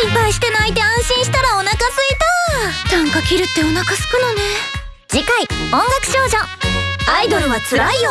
心配して泣いて安心したらお腹すいた。短歌切るってお腹すくのね。次回音楽少女。アイドルはつらいよ。